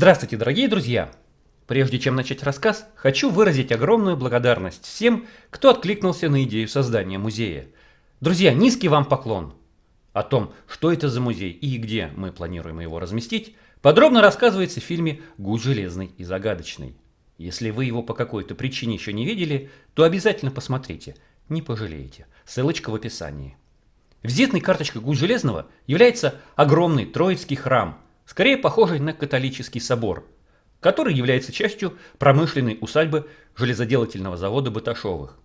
Здравствуйте, дорогие друзья! Прежде чем начать рассказ, хочу выразить огромную благодарность всем, кто откликнулся на идею создания музея. Друзья, низкий вам поклон! О том, что это за музей и где мы планируем его разместить, подробно рассказывается в фильме «Гусь железный и загадочный». Если вы его по какой-то причине еще не видели, то обязательно посмотрите, не пожалеете. Ссылочка в описании. Визитной карточкой Гусь Железного является огромный Троицкий храм, скорее похожий на католический собор, который является частью промышленной усадьбы железоделательного завода Баташовых.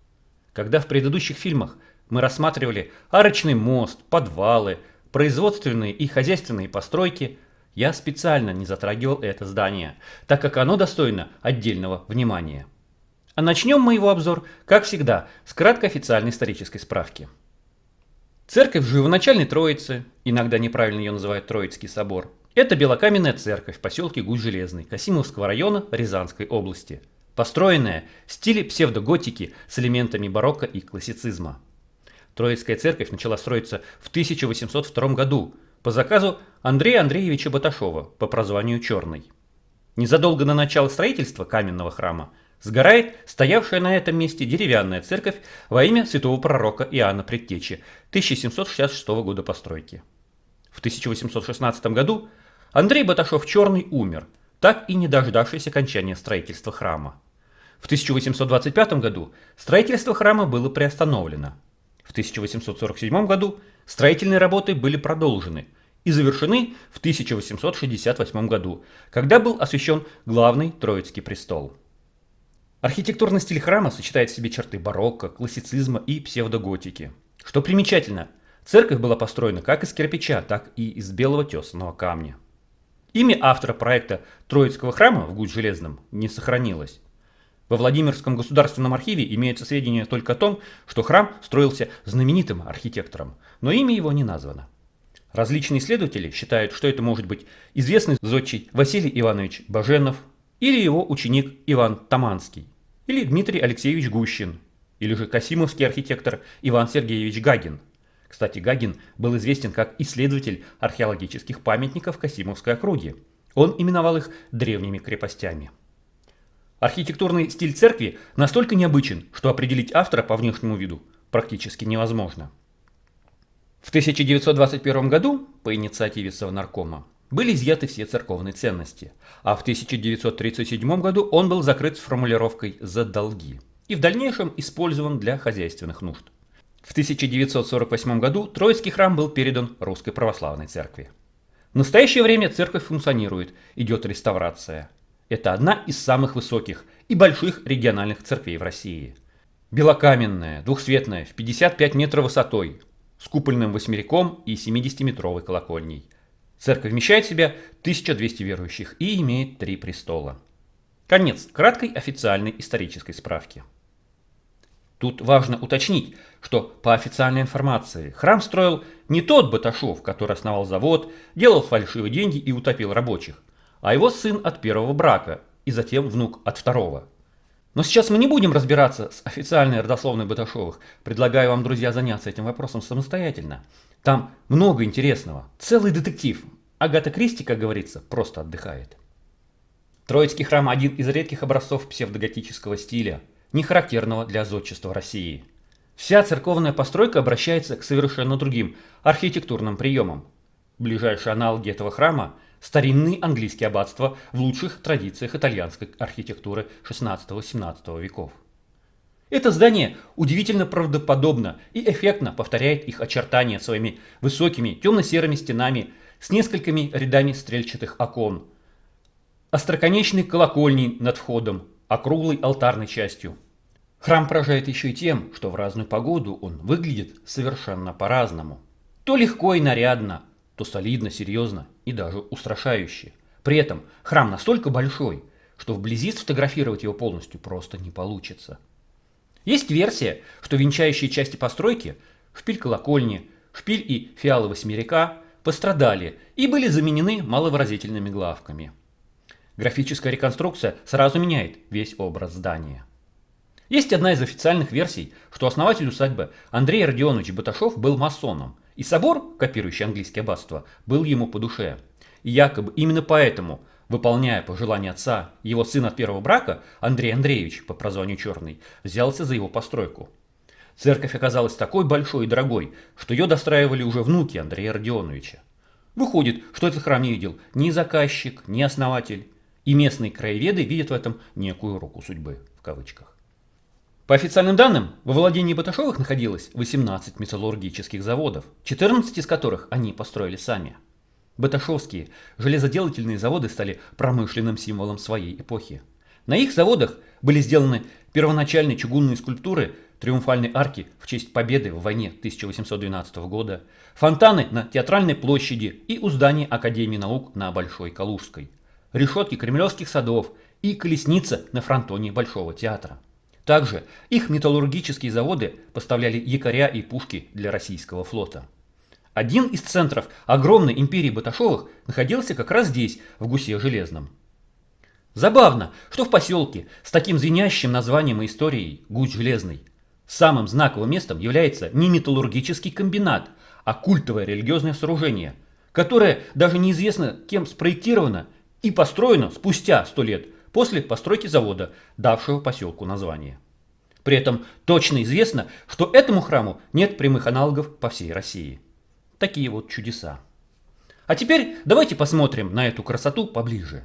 Когда в предыдущих фильмах мы рассматривали арочный мост, подвалы, производственные и хозяйственные постройки, я специально не затрагивал это здание, так как оно достойно отдельного внимания. А начнем мы его обзор, как всегда, с краткой официальной исторической справки. Церковь Живоначальной Троицы, иногда неправильно ее называют Троицкий собор, это белокаменная церковь в поселке Гусь-Железный Касимовского района Рязанской области, построенная в стиле псевдоготики с элементами барокко и классицизма. Троицкая церковь начала строиться в 1802 году по заказу Андрея Андреевича Баташова по прозванию Черный. Незадолго до начала строительства каменного храма Сгорает стоявшая на этом месте деревянная церковь во имя святого пророка Иоанна Предтечи 1766 года постройки. В 1816 году Андрей Баташов-Черный умер, так и не дождавшись окончания строительства храма. В 1825 году строительство храма было приостановлено. В 1847 году строительные работы были продолжены и завершены в 1868 году, когда был освящен главный Троицкий престол. Архитектурный стиль храма сочетает в себе черты барокко, классицизма и псевдоготики. Что примечательно, церковь была построена как из кирпича, так и из белого тесаного камня. Имя автора проекта Троицкого храма в Гусь-Железном не сохранилось. Во Владимирском государственном архиве имеются сведения только о том, что храм строился знаменитым архитектором, но имя его не названо. Различные исследователи считают, что это может быть известный зодчий Василий Иванович Баженов, или его ученик Иван Таманский, или Дмитрий Алексеевич Гущин, или же Касимовский архитектор Иван Сергеевич Гагин. Кстати, Гагин был известен как исследователь археологических памятников Касимовской округи. Он именовал их древними крепостями. Архитектурный стиль церкви настолько необычен, что определить автора по внешнему виду практически невозможно. В 1921 году по инициативе Совнаркома были изъяты все церковные ценности, а в 1937 году он был закрыт с формулировкой «за долги» и в дальнейшем использован для хозяйственных нужд. В 1948 году Троицкий храм был передан Русской Православной Церкви. В настоящее время церковь функционирует, идет реставрация. Это одна из самых высоких и больших региональных церквей в России. Белокаменная, двухсветная, в 55 метров высотой, с купольным восьмериком и 70-метровой колокольней – Церковь вмещает в себя 1200 верующих и имеет три престола. Конец краткой официальной исторической справки. Тут важно уточнить, что по официальной информации храм строил не тот Баташов, который основал завод, делал фальшивые деньги и утопил рабочих, а его сын от первого брака и затем внук от второго. Но сейчас мы не будем разбираться с официальной родословной Баташовых. Предлагаю вам, друзья, заняться этим вопросом самостоятельно. Там много интересного. Целый детектив. Агата Кристи, как говорится, просто отдыхает. Троицкий храм – один из редких образцов псевдоготического стиля, не характерного для зодчества России. Вся церковная постройка обращается к совершенно другим архитектурным приемам. Ближайшие аналоги этого храма – старинные английские аббатства в лучших традициях итальянской архитектуры 16-17 веков. Это здание удивительно правдоподобно и эффектно повторяет их очертания своими высокими темно-серыми стенами с несколькими рядами стрельчатых окон, остроконечной колокольней над входом, округлой алтарной частью. Храм поражает еще и тем, что в разную погоду он выглядит совершенно по-разному. То легко и нарядно, то солидно, серьезно и даже устрашающе. При этом храм настолько большой, что вблизи сфотографировать его полностью просто не получится. Есть версия, что венчающие части постройки, шпиль колокольни, шпиль и фиалы восьмерика пострадали и были заменены маловыразительными главками. Графическая реконструкция сразу меняет весь образ здания. Есть одна из официальных версий, что основатель усадьбы Андрей Родионович Баташов был масоном, и собор, копирующий английское аббатство, был ему по душе. И якобы именно поэтому выполняя пожелания отца, его сын от первого брака, Андрей Андреевич, по прозванию Черный, взялся за его постройку. Церковь оказалась такой большой и дорогой, что ее достраивали уже внуки Андрея Родионовича. Выходит, что этот храм не видел ни заказчик, ни основатель, и местные краеведы видят в этом некую руку судьбы, в кавычках. По официальным данным, во владении Баташовых находилось 18 металлургических заводов, 14 из которых они построили сами. Баташовские железоделательные заводы стали промышленным символом своей эпохи. На их заводах были сделаны первоначальные чугунные скульптуры триумфальной арки в честь победы в войне 1812 года, фонтаны на Театральной площади и у здания Академии наук на Большой Калужской, решетки кремлевских садов и колесница на фронтоне Большого театра. Также их металлургические заводы поставляли якоря и пушки для российского флота. Один из центров огромной империи Баташовых находился как раз здесь, в Гусе Железном. Забавно, что в поселке с таким звенящим названием и историей Гусь Железный самым знаковым местом является не металлургический комбинат, а культовое религиозное сооружение, которое даже неизвестно кем спроектировано и построено спустя сто лет после постройки завода, давшего поселку название. При этом точно известно, что этому храму нет прямых аналогов по всей России. Такие вот чудеса. А теперь давайте посмотрим на эту красоту поближе.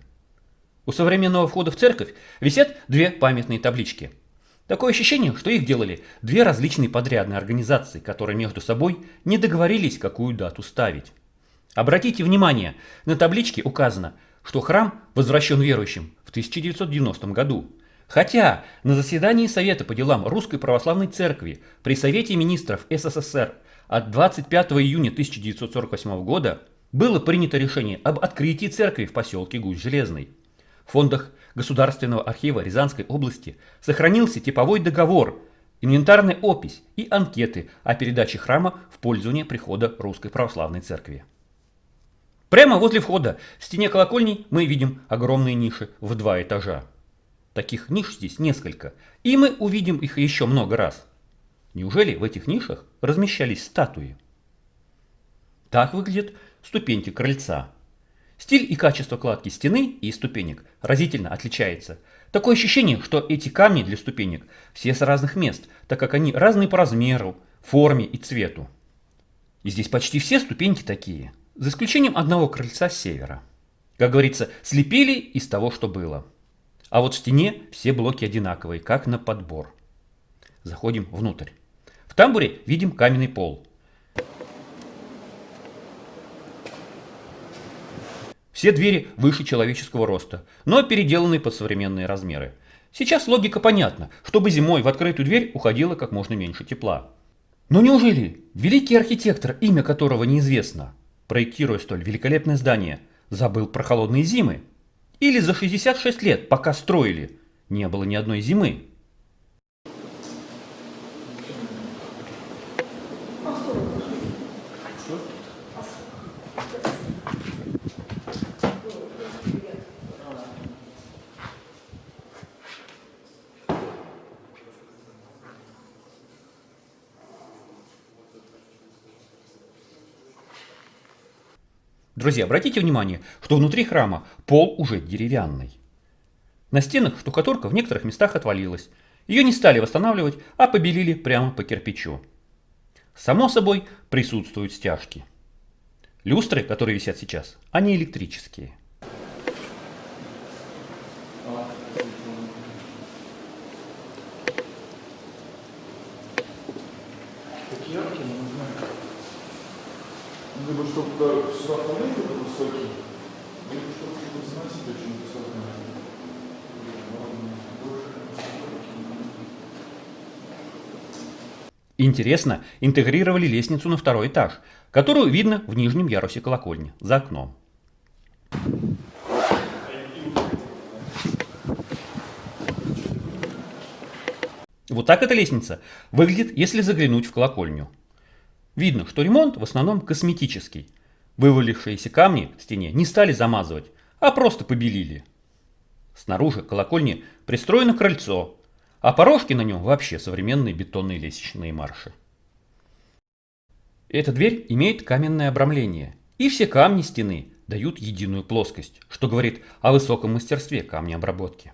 У современного входа в церковь висят две памятные таблички. Такое ощущение, что их делали две различные подрядные организации, которые между собой не договорились, какую дату ставить. Обратите внимание, на табличке указано, что храм возвращен верующим в 1990 году. Хотя на заседании Совета по делам Русской Православной Церкви при Совете Министров СССР от 25 июня 1948 года было принято решение об открытии церкви в поселке Гусь-Железный. В фондах Государственного архива Рязанской области сохранился типовой договор, инвентарная опись и анкеты о передаче храма в пользование прихода Русской Православной Церкви. Прямо возле входа в стене колокольни мы видим огромные ниши в два этажа. Таких ниш здесь несколько, и мы увидим их еще много раз. Неужели в этих нишах размещались статуи? Так выглядят ступеньки крыльца. Стиль и качество кладки стены и ступенек разительно отличается. Такое ощущение, что эти камни для ступенек все с разных мест, так как они разные по размеру, форме и цвету. И здесь почти все ступеньки такие, за исключением одного крыльца севера. Как говорится, слепили из того, что было. А вот в стене все блоки одинаковые, как на подбор. Заходим внутрь. В тамбуре видим каменный пол. Все двери выше человеческого роста, но переделаны под современные размеры. Сейчас логика понятна, чтобы зимой в открытую дверь уходило как можно меньше тепла. Но неужели великий архитектор, имя которого неизвестно, проектируя столь великолепное здание, забыл про холодные зимы? Или за 66 лет, пока строили, не было ни одной зимы. Друзья, обратите внимание, что внутри храма пол уже деревянный. На стенах штукатурка в некоторых местах отвалилась. Ее не стали восстанавливать, а побелили прямо по кирпичу. Само собой присутствуют стяжки. Люстры, которые висят сейчас, они электрические. Либо чтобы сюда фонарь был высокий, либо чтобы заносить очень высоко. Интересно, интегрировали лестницу на второй этаж, которую видно в нижнем ярусе колокольни, за окном. Вот так эта лестница выглядит, если заглянуть в колокольню. Видно, что ремонт в основном косметический. Вывалившиеся камни в стене не стали замазывать, а просто побелили. Снаружи колокольни пристроено крыльцо, а порожки на нем вообще современные бетонные лестничные марши. Эта дверь имеет каменное обрамление, и все камни стены дают единую плоскость, что говорит о высоком мастерстве камнеобработки.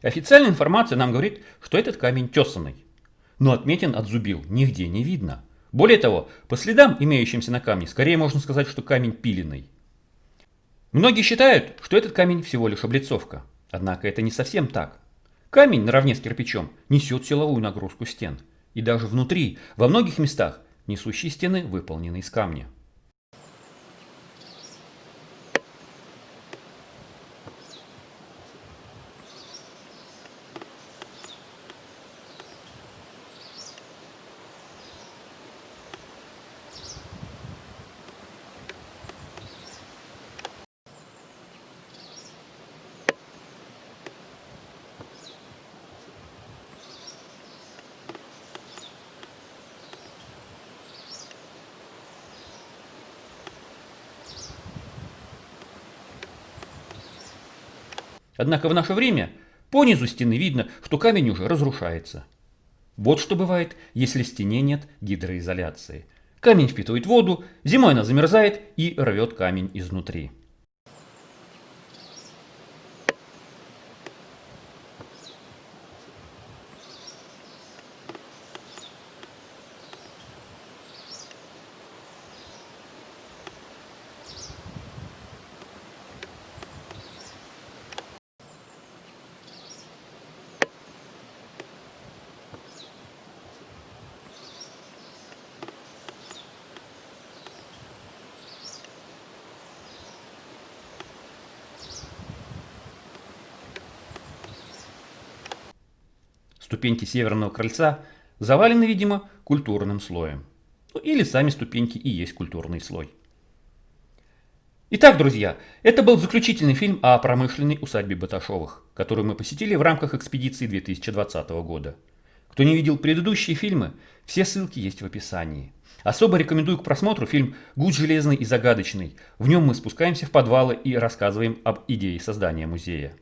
Официальная информация нам говорит, что этот камень тесанный, но отметин от зубил нигде не видно. Более того, по следам, имеющимся на камне, скорее можно сказать, что камень пиленный. Многие считают, что этот камень всего лишь облицовка. Однако это не совсем так. Камень наравне с кирпичом несет силовую нагрузку стен. И даже внутри, во многих местах, несущие стены выполнены из камня. Однако в наше время по низу стены видно, что камень уже разрушается. Вот что бывает, если стене нет гидроизоляции. Камень впитывает воду, зимой она замерзает и рвет камень изнутри. Ступеньки северного крыльца завалены, видимо, культурным слоем. Ну, или сами ступеньки и есть культурный слой. Итак, друзья, это был заключительный фильм о промышленной усадьбе Баташовых, которую мы посетили в рамках экспедиции 2020 года. Кто не видел предыдущие фильмы, все ссылки есть в описании. Особо рекомендую к просмотру фильм «Гуд железный и загадочный». В нем мы спускаемся в подвалы и рассказываем об идее создания музея.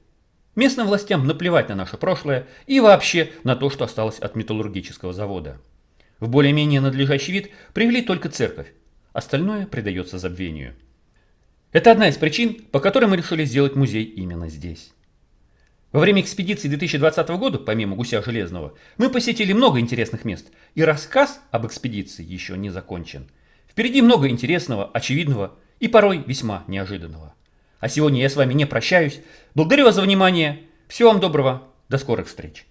Местным властям наплевать на наше прошлое и вообще на то, что осталось от металлургического завода. В более-менее надлежащий вид привели только церковь, остальное придается забвению. Это одна из причин, по которой мы решили сделать музей именно здесь. Во время экспедиции 2020 года, помимо Гуся Железного, мы посетили много интересных мест, и рассказ об экспедиции еще не закончен. Впереди много интересного, очевидного и порой весьма неожиданного. А сегодня я с вами не прощаюсь. Благодарю вас за внимание. Всего вам доброго. До скорых встреч.